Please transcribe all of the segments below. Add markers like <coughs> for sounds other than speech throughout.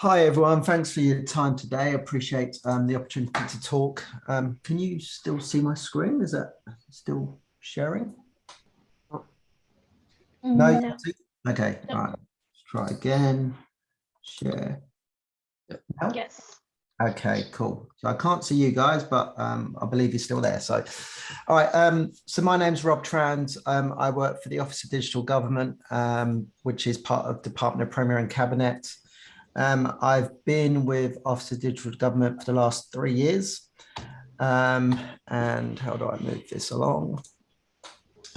Hi, everyone. Thanks for your time today. I appreciate um, the opportunity to talk. Um, can you still see my screen? Is that still sharing? No? No. Okay, No. all right. Let's try again. Share. Now? Yes. Okay, cool. So I can't see you guys, but um, I believe you're still there. So, all right. Um, so my name's Rob Trans. Um, I work for the Office of Digital Government, um, which is part of Department of Premier and Cabinet. Um, I've been with Office of Digital Government for the last three years. Um, and how do I move this along?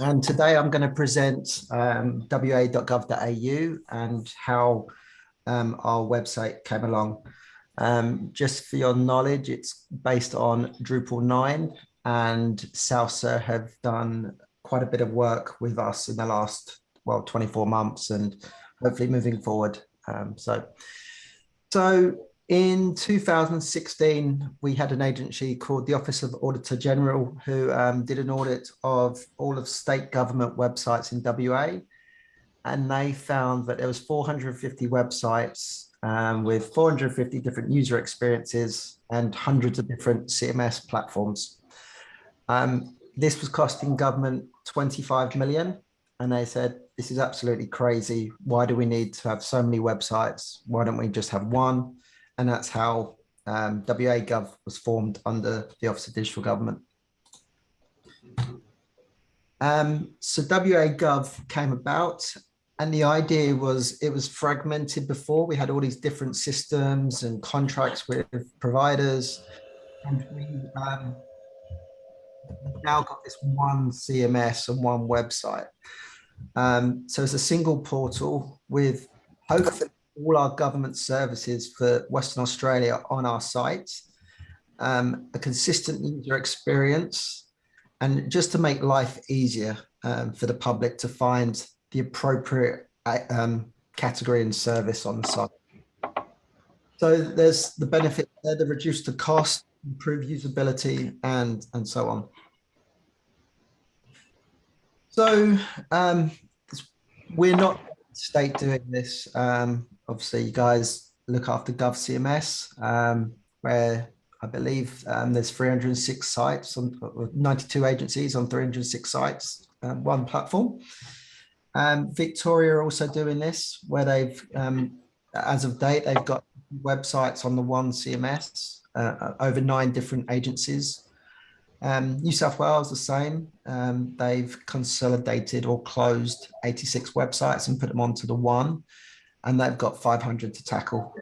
And today I'm going to present um, wa.gov.au and how um, our website came along. Um, just for your knowledge, it's based on Drupal 9 and Salsa have done quite a bit of work with us in the last, well, 24 months and hopefully moving forward. Um, so, so in 2016, we had an agency called the Office of Auditor General who um, did an audit of all of state government websites in WA. And they found that there was 450 websites um, with 450 different user experiences and hundreds of different CMS platforms. Um, this was costing government 25 million. And they said, this is absolutely crazy. Why do we need to have so many websites? Why don't we just have one? And that's how um, WA Gov was formed under the Office of Digital Government. Um, so WA Gov came about and the idea was it was fragmented before. We had all these different systems and contracts with providers. And we um, now got this one CMS and one website. Um, so it's a single portal with hopefully all our government services for Western Australia on our site, um, a consistent user experience, and just to make life easier um, for the public to find the appropriate um, category and service on the site. So there's the benefit there, the reduce the cost, improve usability, and, and so on. So um, we're not state doing this. Um, obviously, you guys look after GovCMS, um, where I believe um, there's 306 sites on 92 agencies on 306 sites, um, one platform. Um, Victoria are also doing this, where they've, um, as of date, they've got websites on the one CMS, uh, over nine different agencies. Um, New South Wales, the same. Um, they've consolidated or closed 86 websites and put them onto the one, and they've got 500 to tackle.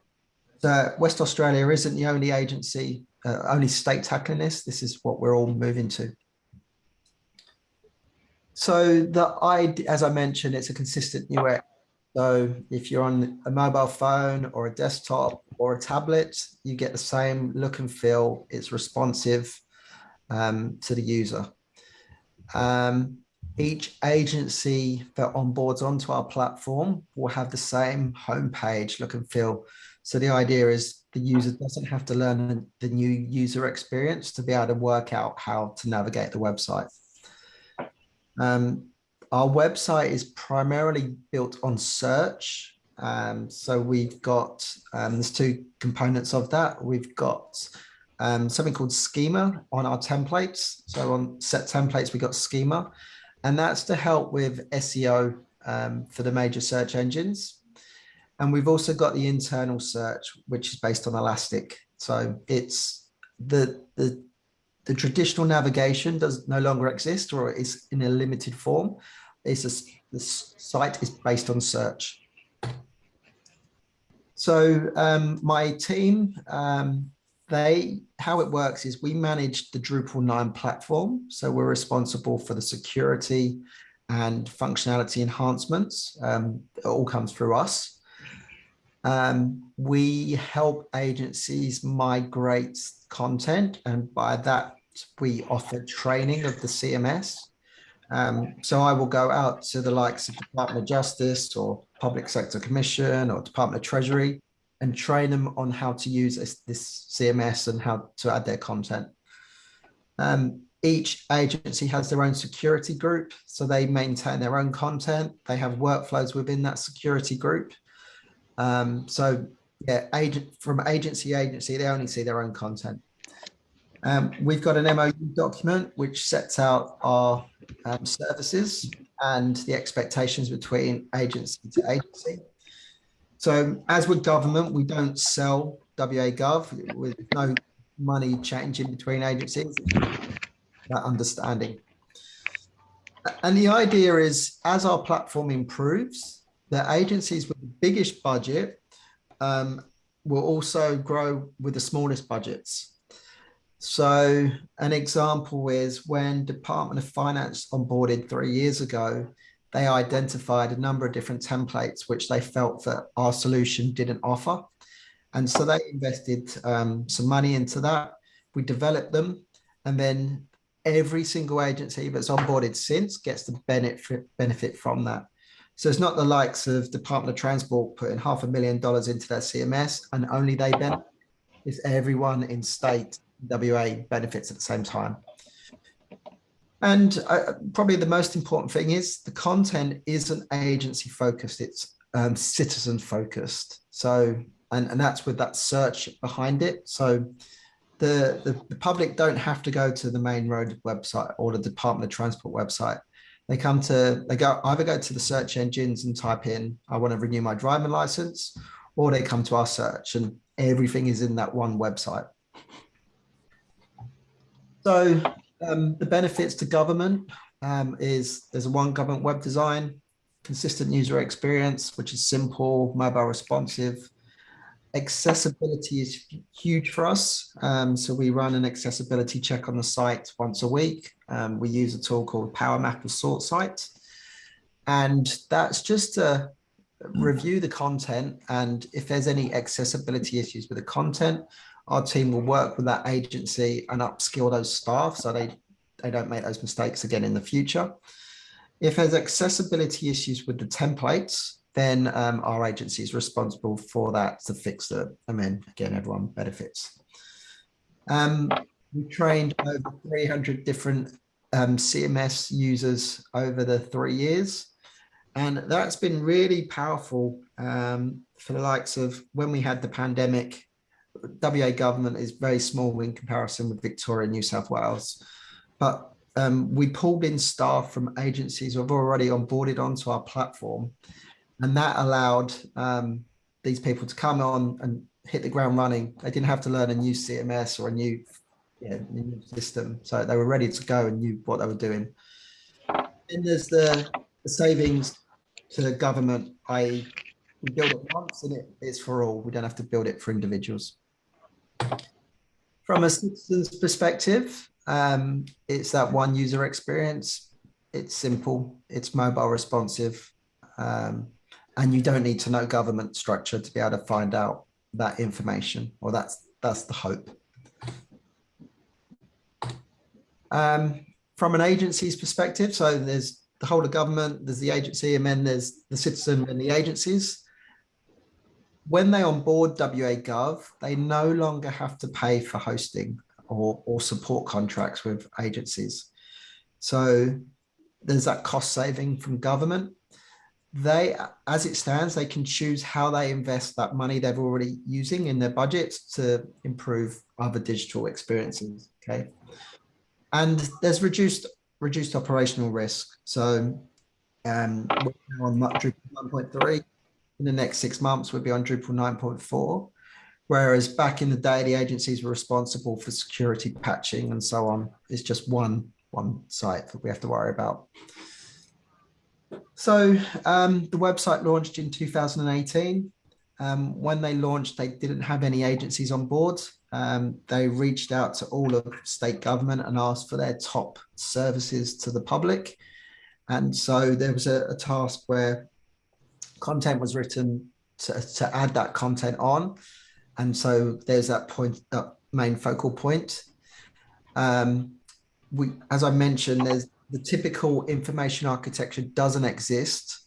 So West Australia isn't the only agency, uh, only state tackling this. This is what we're all moving to. So the as I mentioned, it's a consistent UX. So if you're on a mobile phone or a desktop or a tablet, you get the same look and feel. It's responsive um, to the user. Um, each agency that onboards onto our platform will have the same homepage look and feel. So the idea is the user doesn't have to learn the new user experience to be able to work out how to navigate the website. Um, our website is primarily built on search. Um, so we've got, um, there's two components of that. We've got um, something called schema on our templates. So on set templates, we got schema, and that's to help with SEO um, for the major search engines. And we've also got the internal search, which is based on Elastic. So it's the, the, the traditional navigation does no longer exist or is in a limited form. It's a, the site is based on search. So um, my team, um, they how it works is we manage the Drupal 9 platform. So we're responsible for the security and functionality enhancements. Um, it all comes through us. Um, we help agencies migrate content and by that we offer training of the CMS. Um, so I will go out to the likes of Department of Justice or Public Sector Commission or Department of Treasury and train them on how to use this, this CMS and how to add their content. Um, each agency has their own security group, so they maintain their own content. They have workflows within that security group. Um, so yeah, agent from agency agency, they only see their own content. Um, we've got an MOU document which sets out our um, services and the expectations between agency to agency. So as with government, we don't sell WA Gov with no money changing between agencies, that understanding. And the idea is as our platform improves, the agencies with the biggest budget um, will also grow with the smallest budgets. So an example is when Department of Finance onboarded three years ago, they identified a number of different templates which they felt that our solution didn't offer. And so they invested um, some money into that. We developed them and then every single agency that's onboarded since gets the benefit, benefit from that. So it's not the likes of Department of Transport putting half a million dollars into their CMS and only they benefit. It's everyone in state WA benefits at the same time. And uh, probably the most important thing is the content isn't agency focused, it's um, citizen focused. So, and, and that's with that search behind it. So the, the, the public don't have to go to the main road website or the Department of Transport website. They come to, they go either go to the search engines and type in, I want to renew my driving license, or they come to our search and everything is in that one website. So um, the benefits to government um, is there's a one government web design, consistent user experience, which is simple, mobile responsive. Accessibility is huge for us. Um, so we run an accessibility check on the site once a week. Um, we use a tool called PowerMapper SortSite. And that's just to review the content. And if there's any accessibility issues with the content, our team will work with that agency and upskill those staff so they, they don't make those mistakes again in the future. If there's accessibility issues with the templates, then um, our agency is responsible for that to fix them. And then again, everyone benefits. Um, we trained over 300 different um, CMS users over the three years. And that's been really powerful um, for the likes of when we had the pandemic, WA government is very small in comparison with Victoria and New South Wales. But um, we pulled in staff from agencies who have already onboarded onto our platform. And that allowed um, these people to come on and hit the ground running. They didn't have to learn a new CMS or a new, yeah, new system. So they were ready to go and knew what they were doing. And there's the, the savings to the government, I we build it once and it, it's for all. We don't have to build it for individuals. From a citizen's perspective, um, it's that one user experience. It's simple, it's mobile responsive, um, and you don't need to know government structure to be able to find out that information, or that's that's the hope. Um, from an agency's perspective, so there's the whole of government, there's the agency, and then there's the citizen and the agencies when they onboard WA Gov, they no longer have to pay for hosting or, or support contracts with agencies. So there's that cost saving from government. They, as it stands, they can choose how they invest that money they're already using in their budgets to improve other digital experiences. Okay. And there's reduced reduced operational risk. So um, we're on Drupal 1.3, in the next six months would be on Drupal 9.4. Whereas back in the day, the agencies were responsible for security patching and so on. It's just one, one site that we have to worry about. So um, the website launched in 2018. Um, when they launched, they didn't have any agencies on board. Um, they reached out to all of state government and asked for their top services to the public. And so there was a, a task where content was written to, to add that content on. And so there's that point, that main focal point. Um, we, as I mentioned, there's the typical information architecture doesn't exist,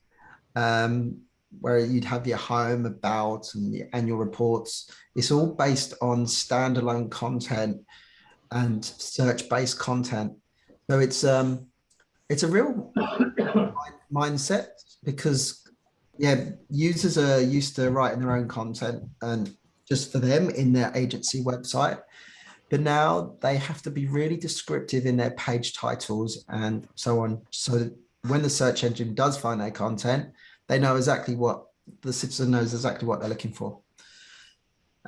um, where you'd have your home, about, and your annual reports. It's all based on standalone content and search-based content. So it's um, it's a real <coughs> mindset because yeah, users are used to writing their own content and just for them in their agency website. But now they have to be really descriptive in their page titles and so on. So when the search engine does find their content, they know exactly what the citizen knows exactly what they're looking for.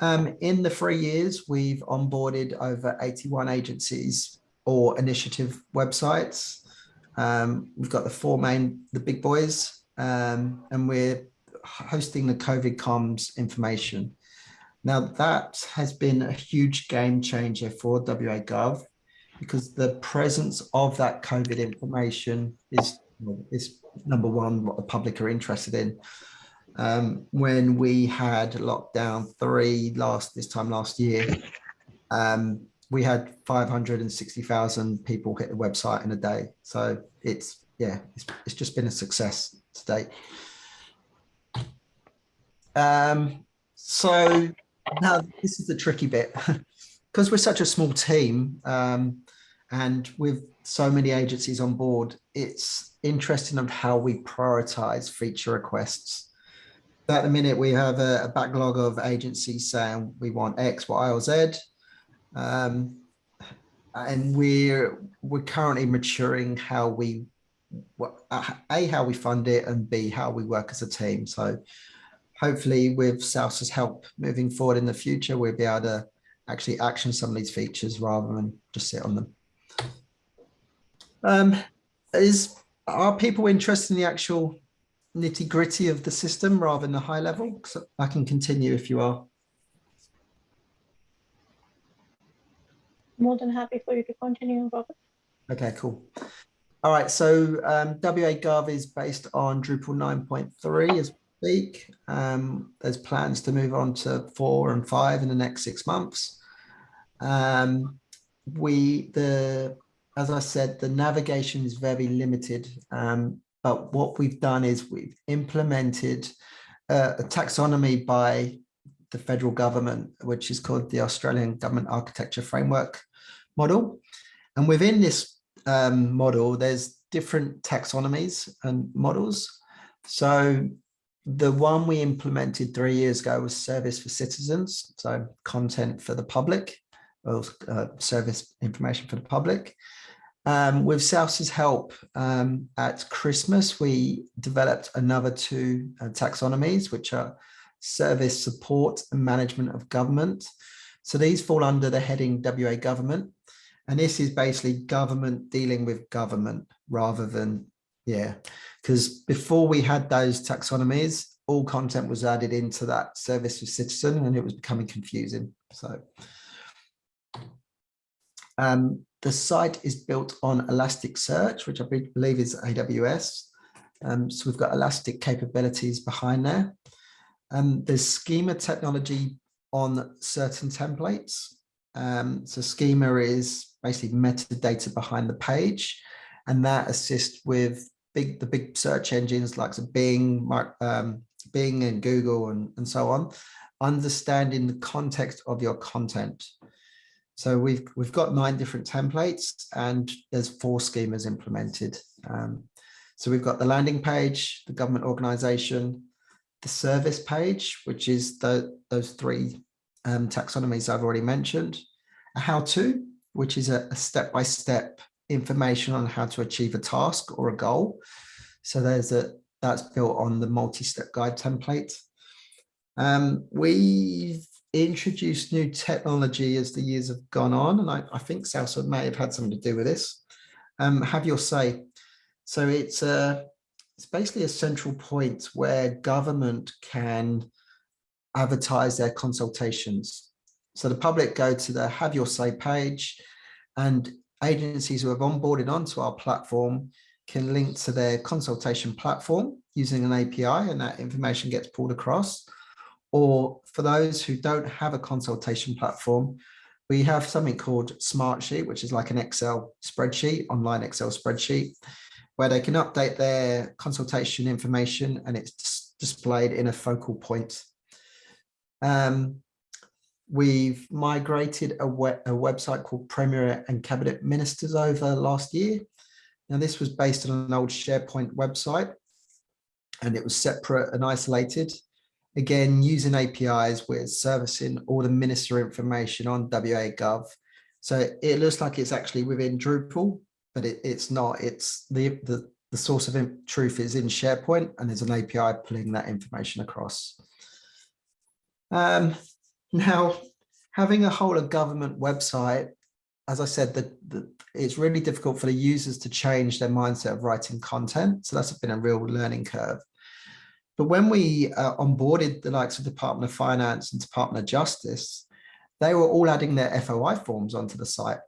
Um, in the three years, we've onboarded over 81 agencies or initiative websites. Um, we've got the four main, the big boys, um, and we're hosting the COVID comms information. Now that has been a huge game changer for WA Gov because the presence of that COVID information is, is number one, what the public are interested in. Um, when we had lockdown three last this time last year, um, we had 560,000 people hit the website in a day. So it's, yeah, it's, it's just been a success to date. Um, so now this is the tricky bit <laughs> because we're such a small team um, and with so many agencies on board, it's interesting of how we prioritize feature requests. At the minute, we have a, a backlog of agencies saying we want X, Y, or Z. Um, and we're we're currently maturing how we a how we fund it and b how we work as a team so hopefully with Salsa's help moving forward in the future, we'll be able to actually action some of these features rather than just sit on them. Um, is Are people interested in the actual nitty gritty of the system rather than the high level? So I can continue if you are. More than happy for you to continue, Robert. Okay, cool. All right, so um, WA Gov is based on Drupal 9.3 as we speak. Um, there's plans to move on to four and five in the next six months. Um, we, the, as I said, the navigation is very limited. Um, but what we've done is we've implemented uh, a taxonomy by the federal government, which is called the Australian Government Architecture Framework Model. And within this um, model, there's different taxonomies and models. So the one we implemented three years ago was service for citizens, so content for the public, or uh, service information for the public. Um, with Salsa's help, um, at Christmas, we developed another two uh, taxonomies, which are service support and management of government. So these fall under the heading WA government. And this is basically government dealing with government rather than yeah, because before we had those taxonomies, all content was added into that service for citizen and it was becoming confusing. So um, the site is built on Elasticsearch, which I believe is AWS. Um, so we've got Elastic capabilities behind there. Um, there's schema technology on certain templates. Um, so schema is basically metadata behind the page, and that assists with big the big search engines like Bing, um, Bing and Google and, and so on, understanding the context of your content. So we've we've got nine different templates and there's four schemas implemented. Um, so we've got the landing page, the government organization, the service page, which is the those three um, taxonomies I've already mentioned, a how-to, which is a step-by-step -step information on how to achieve a task or a goal. So there's a that's built on the multi-step guide template. Um, we've introduced new technology as the years have gone on, and I, I think Salsa may have had something to do with this. Um, have your say. So it's a, it's basically a central point where government can advertise their consultations. So the public go to the have your say page and agencies who have onboarded onto our platform can link to their consultation platform using an API and that information gets pulled across. Or for those who don't have a consultation platform, we have something called Smartsheet, which is like an Excel spreadsheet, online Excel spreadsheet, where they can update their consultation information and it's displayed in a focal point. Um, we've migrated a, web, a website called Premier and Cabinet Ministers over last year. Now, this was based on an old SharePoint website. and it was separate and isolated. Again, using APIs, we're servicing all the minister information on WA Gov. So it looks like it's actually within Drupal, but it, it's not. It's the, the, the source of truth is in SharePoint and there's an API pulling that information across. Um, now, having a whole of government website, as I said, that it's really difficult for the users to change their mindset of writing content. So that's been a real learning curve. But when we uh, onboarded the likes of Department of Finance and Department of Justice, they were all adding their FOI forms onto the site.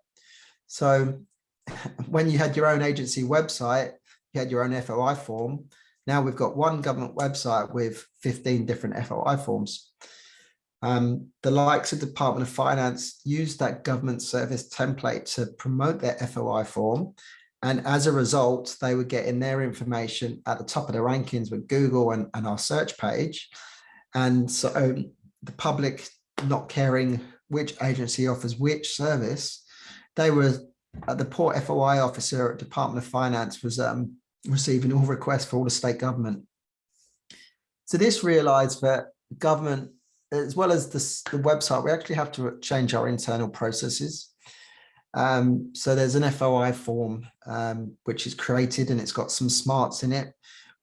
So <laughs> when you had your own agency website, you had your own FOI form. Now we've got one government website with 15 different FOI forms. Um, the likes of Department of Finance use that government service template to promote their FOI form. And as a result, they were getting their information at the top of the rankings with Google and, and our search page. And so um, the public not caring which agency offers which service, they were uh, the poor FOI officer at Department of Finance was um, receiving all requests for all the state government. So this realized that government as well as this, the website, we actually have to change our internal processes. Um, so there's an FOI form, um, which is created and it's got some smarts in it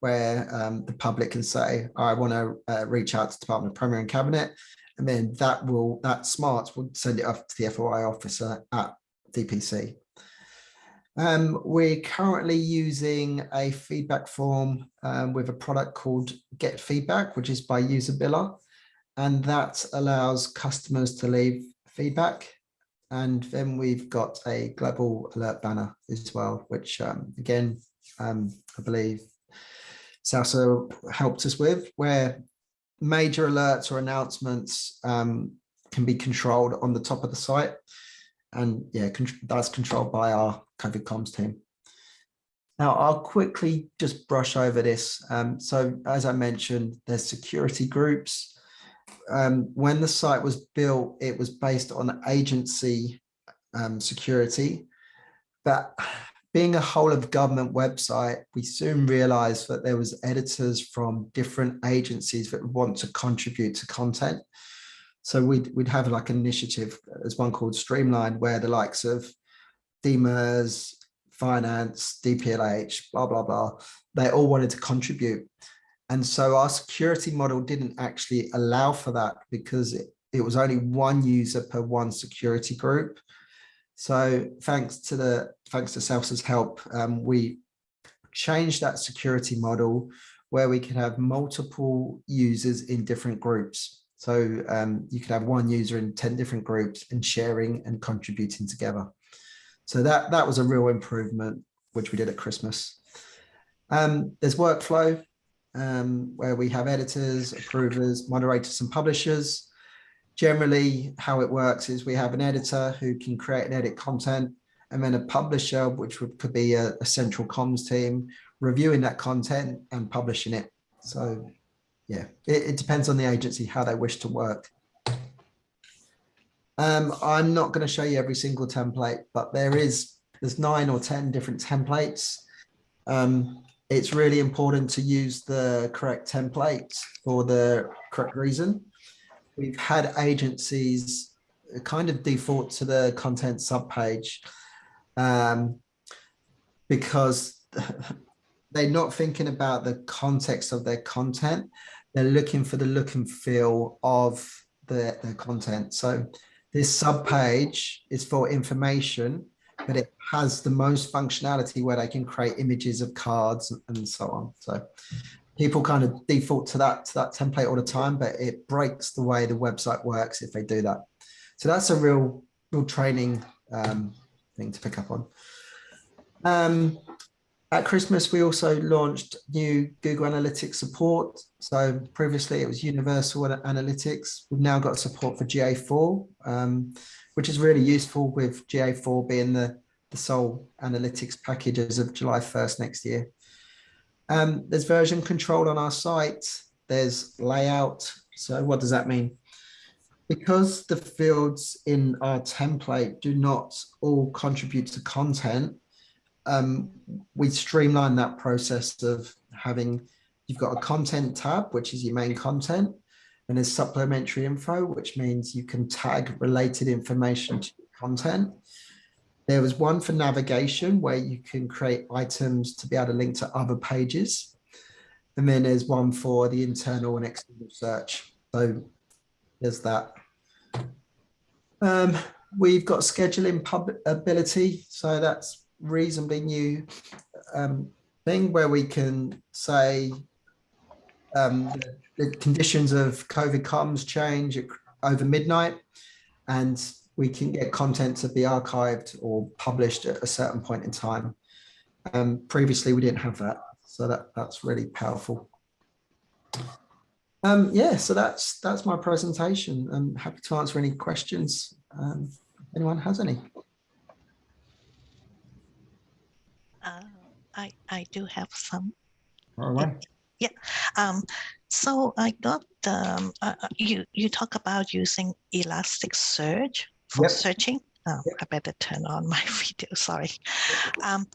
where um, the public can say, I want to uh, reach out to Department of Premier and Cabinet. And then that will, that smarts will send it off to the FOI officer at DPC. Um, we're currently using a feedback form um, with a product called Get Feedback, which is by Usabilla and that allows customers to leave feedback. And then we've got a global alert banner as well, which um, again, um, I believe Salsa helped us with, where major alerts or announcements um, can be controlled on the top of the site. And yeah, that's controlled by our COVID comms team. Now, I'll quickly just brush over this. Um, so as I mentioned, there's security groups um, when the site was built, it was based on agency um, security. But being a whole of government website, we soon realized that there was editors from different agencies that want to contribute to content. So we'd, we'd have like an initiative, there's one called Streamline, where the likes of DMIRS, Finance, DPLH, blah, blah, blah, they all wanted to contribute. And so our security model didn't actually allow for that because it, it was only one user per one security group. So thanks to the thanks to Salsa's help, um, we changed that security model where we could have multiple users in different groups. So um, you could have one user in 10 different groups and sharing and contributing together. So that, that was a real improvement, which we did at Christmas. Um, there's workflow um, where we have editors, approvers, moderators, and publishers. Generally, how it works is we have an editor who can create and edit content, and then a publisher, which would, could be a, a central comms team, reviewing that content and publishing it. So yeah, it, it depends on the agency, how they wish to work. Um, I'm not going to show you every single template, but there is there's nine or 10 different templates. Um, it's really important to use the correct template for the correct reason. We've had agencies kind of default to the content subpage um, because <laughs> they're not thinking about the context of their content. They're looking for the look and feel of the, the content. So this subpage is for information but it has the most functionality where they can create images of cards and so on. So people kind of default to that to that template all the time, but it breaks the way the website works if they do that. So that's a real real training um, thing to pick up on. Um, at Christmas, we also launched new Google Analytics support. So previously it was Universal Analytics. We've now got support for GA4. Um, which is really useful with GA4 being the, the sole analytics package as of July 1st next year. Um, there's version control on our site. There's layout. So what does that mean? Because the fields in our template do not all contribute to content, um, we streamline that process of having you've got a content tab, which is your main content, and there's supplementary info, which means you can tag related information to content. There was one for navigation where you can create items to be able to link to other pages. And then there's one for the internal and external search. So there's that. Um, we've got scheduling pub ability. So that's reasonably new um, thing where we can say um, the, the conditions of COVID comms change over midnight and we can get content to be archived or published at a certain point in time. Um, previously, we didn't have that, so that that's really powerful. Um, yeah, so that's that's my presentation. I'm happy to answer any questions. Um, anyone has any? Uh, I I do have some. All right. Yeah. Um, so I got um, uh, you you talk about using Elasticsearch for Yep. searching. Oh, Yep. I better turn on my <laughs> video. Sorry. Um,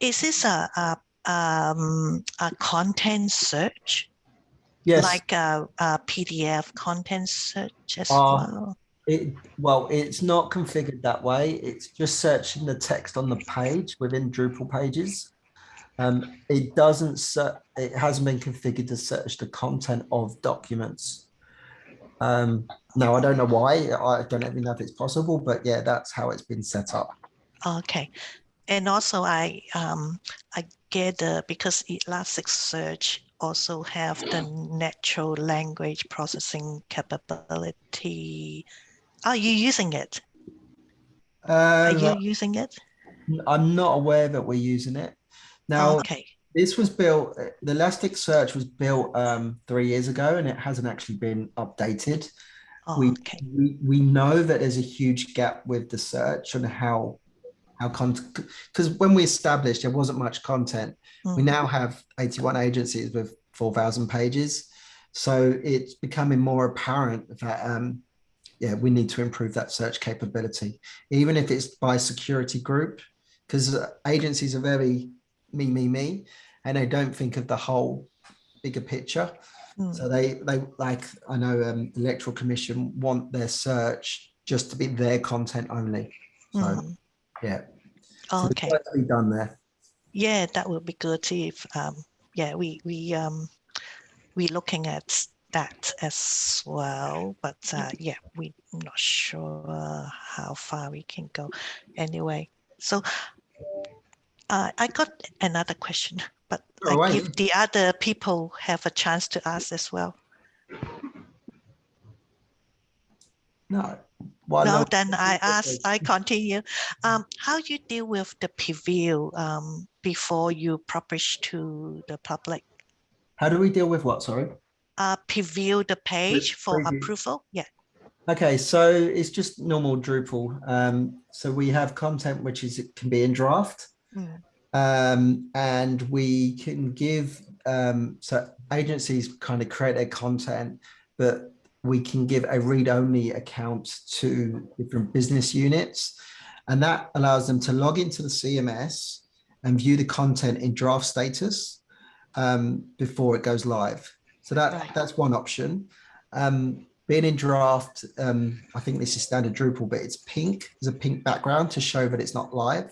is this a, a um a content search Yes. like a, a PDF content search as Uh, well? It, well, it's not configured that way. It's just searching the text on the page within Drupal pages. Um, it doesn't, it hasn't been configured to search the content of documents. Um, no, I don't know why. I don't even know if it's possible, but yeah, that's how it's been set up. Okay. And also I um I get uh, because Elasticsearch also have the natural language processing capability. Are you using it? Are Um, you using it? I'm not aware that we're using it. Now, Okay. this was built, the Elasticsearch was built um, three years ago and it hasn't actually been updated. Oh, we, okay. we we know that there's a huge gap with the search and how how content because when we established there wasn't much content we Mm, now have 81 agencies with 4000 pages so it's becoming more apparent that um yeah we need to improve that search capability even if it's by security group because agencies are very me me me and they don't think of the whole bigger picture mm, so they they like I know um, the electoral commission want their search just to be their content only. So mm. yeah, so Okay. to be done there. Yeah, that would be good if um yeah we we um we looking at that as well but uh yeah we're not sure how far we can go anyway so uh, i got another question but Go i away. give the other people have a chance to ask as well No, why no not? then i ask i continue um how you deal with the preview um before you publish to the public How do we deal with what? Sorry. uh, preview the page for preview. approval? Yeah. Okay, so it's just normal Drupal. Um, so we have content which is it can be in draft, Mm. um, and we can give um, so agencies kind of create their content, but we can give a read-only account to different business units, and that allows them to log into the CMS and view the content in draft status um, before it goes live. So that Right. that's one option. Um, being in draft, um, I think this is standard Drupal, but it's pink. There's a pink background to show that it's not live.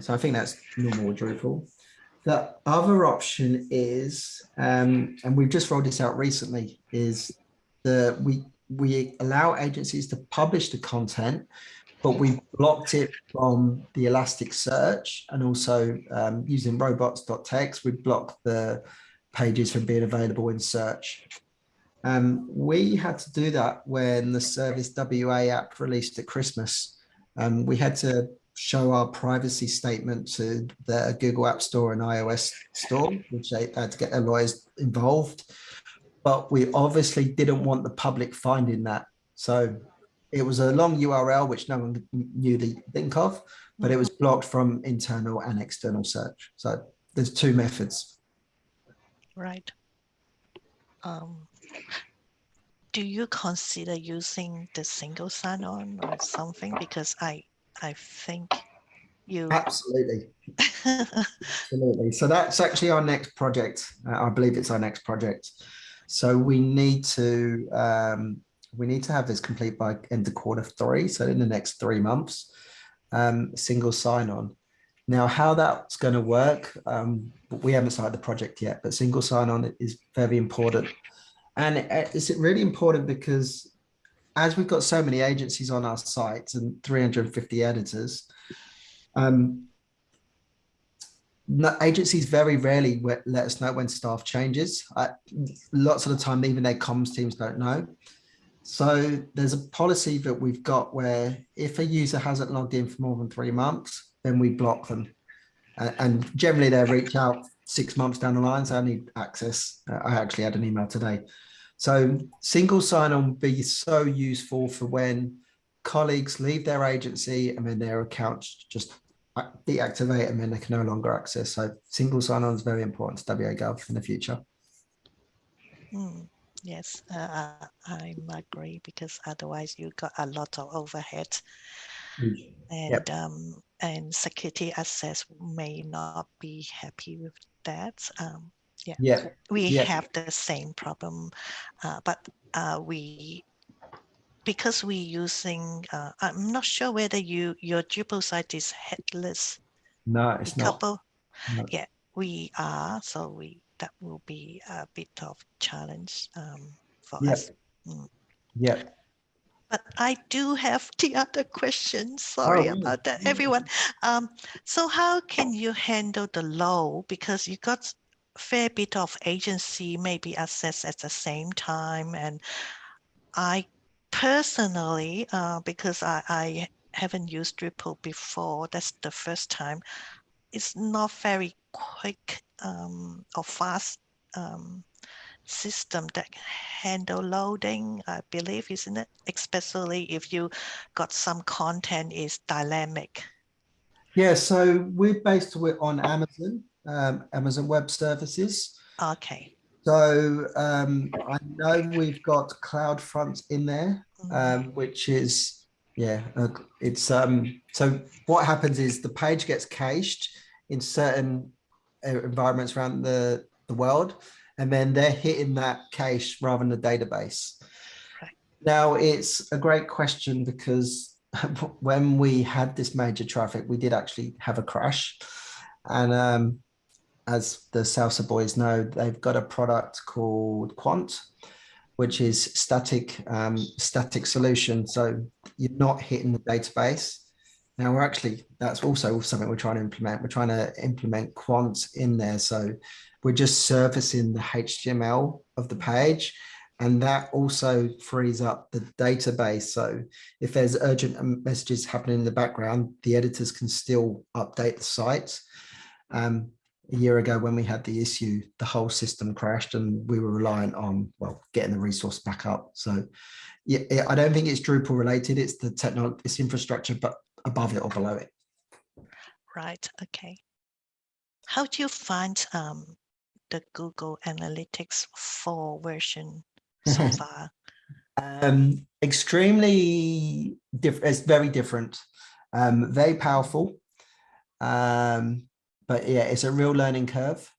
So I think that's normal Drupal. The other option is, um, and we've just rolled this out recently, is that we we allow agencies to publish the content, but we've blocked it from the Elasticsearch and also um, using robots.txt, we block the pages from being available in search. Um, we had to do that when the Service WA app released at Christmas. Um, we had to show our privacy statement to the Google App Store and iOS Store, which they had to get their lawyers involved. But we obviously didn't want the public finding that. So it was a long URL, which no one knew to think of, but it was blocked from internal and external search. So there's two methods. Right. Um, do you consider using the single sign-on or something? Because I, I think you, Absolutely. Absolutely. So that's actually our next project. Uh, I believe it's our next project. So we need to um, we need to have this complete by end of quarter three. So in the next three months, um, single sign on. Now, how that's going to work, um, we haven't started the project yet, but single sign on is very important. And it's really important because as we've got so many agencies on our site and 350 editors, um, agencies very rarely let us know when staff changes. Lots of the time, even their comms teams don't know. So there's a policy that we've got where if a user hasn't logged in for more than three months, then we block them. And generally they'll reach out six months down the line. So I need access. Uh, I actually had an email today. So single sign-on would be so useful for when colleagues leave their agency and then their accounts just deactivate and then they can no longer access. So single sign-on is very important to WA Gov in the future. Mm, yes, uh, I agree because otherwise you've got a lot of overhead and Yep. um, and security access may not be happy with that. Um, yeah, Yeah, we yeah. have the same problem, uh, but uh, we because we using. Uh, I'm not sure whether you your Drupal site is headless. no, it's not. couple. No. Yeah, we are. So we that will be a bit of challenge um, for Yeah. us. Yeah, But I do have <laughs> the other question. Sorry really? about that, everyone. Um, so how can you handle the low? Because you got fair bit of agency maybe access at the same time. And I personally, uh, because I, I haven't used Drupal before, that's the first time, it's not very quick um, or fast um, system that handle loading, I believe, isn't it? Especially if you got some content is dynamic. yeah. So we're based on Amazon, um, Amazon Web Services. Okay. So um, I know we've got CloudFront in there, Mm, um, which is yeah, uh, it's um. So what happens is the page gets cached in certain uh, environments around the the world, and then they're hitting that cache rather than the database. Right. Now it's a great question because <laughs> when we had this major traffic, we did actually have a crash, and um, as the Salsa boys know, they've got a product called Quant, which is static um, static solution. So you're not hitting the database. Now we're actually that's also something we're trying to implement. We're trying to implement Quant in there. So we're just servicing the HTML of the page. And that also frees up the database. So if there's urgent messages happening in the background, the editors can still update the site. Um, a year ago when we had the issue, the whole system crashed and we were reliant on, well, getting the resource back up. So yeah, I don't think it's Drupal related. It's the technology, it's infrastructure, but above it or below it. Right. Okay. How do you find um, the Google Analytics 4 version so <laughs> far? Um, extremely different. It's very different. Um, very powerful. Um, but yeah, it's a real learning curve.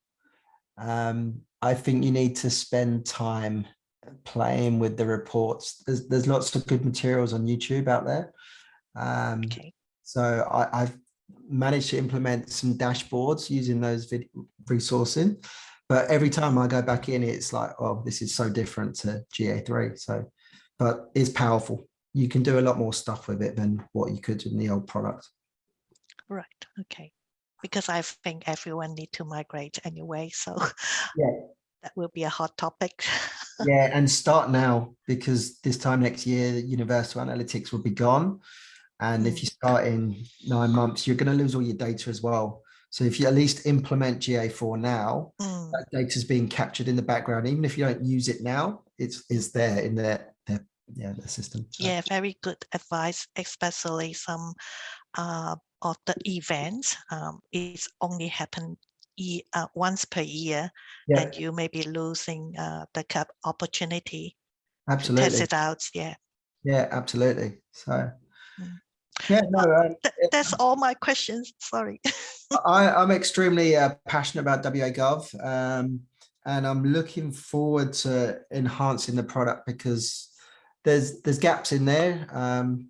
Um, I think you need to spend time playing with the reports. There's, there's lots of good materials on YouTube out there. Um, Okay. so I, I've managed to implement some dashboards using those vid resourcing. But every time I go back in, it's like, oh, this is so different to GA3. So, but it's powerful. You can do a lot more stuff with it than what you could in the old product. Right. Okay. Because I think everyone need to migrate anyway. So Yeah. <laughs> that will be a hot topic. <laughs> yeah, and start now because this time next year, Universal Analytics will be gone. And if you start in nine months, you're going to lose all your data as well. So if you at least implement GA4 now, Mm, that data is being captured in the background. Even if you don't use it now, it's is there in their, their yeah the system. So, yeah, very good advice, especially some uh, of the events. Um, it's only happen e uh, once per year, yeah, and you may be losing uh, the cap opportunity absolutely. test it out. Yeah, Yeah, absolutely. So Mm. yeah, no, Th- that's all my questions. Sorry. I, I'm extremely uh, passionate about WA Gov, um, and I'm looking forward to enhancing the product because there's there's gaps in there. Um,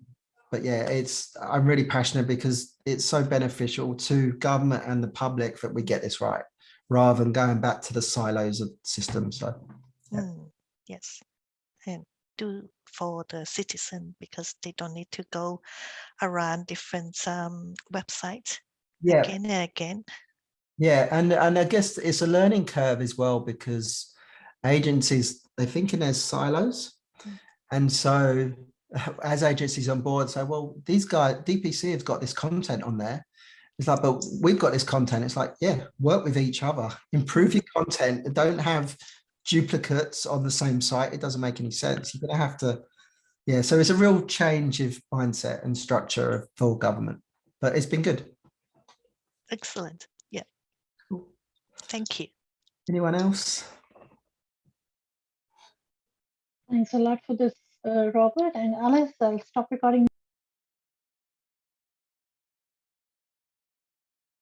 but yeah, it's I'm really passionate because it's so beneficial to government and the public that we get this right, rather than going back to the silos of systems. So Yeah. Mm, yes, and do for the citizen because they don't need to go around different um, websites yeah, again and again. Yeah, and and I guess it's a learning curve as well because agencies they're thinking as silos, Mm. and so as agencies on board say, well, these guys DPC have got this content on there. It's like, but we've got this content. It's like, yeah, work with each other, improve your content, don't have duplicates on the same site. It doesn't make any sense. You're gonna have to, yeah. So it's a real change of mindset and structure of full government, but it's been good. Excellent. Yeah. Cool. Thank you. Anyone else? Thanks a lot for this, Uh, Robert and Alice. I'll stop recording